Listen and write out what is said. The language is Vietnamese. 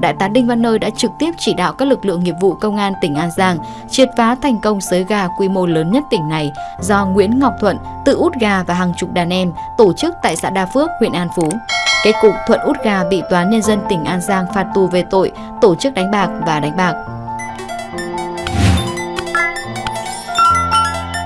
Đại tá Đinh Văn Nơi đã trực tiếp chỉ đạo các lực lượng nghiệp vụ công an tỉnh An Giang triệt phá thành công sới gà quy mô lớn nhất tỉnh này do Nguyễn Ngọc Thuận tự út gà và hàng chục đàn em tổ chức tại xã Đa Phước, huyện An Phú. Kết cục Thuận út gà bị Toán Nhân dân tỉnh An Giang phạt tù về tội tổ chức đánh bạc và đánh bạc.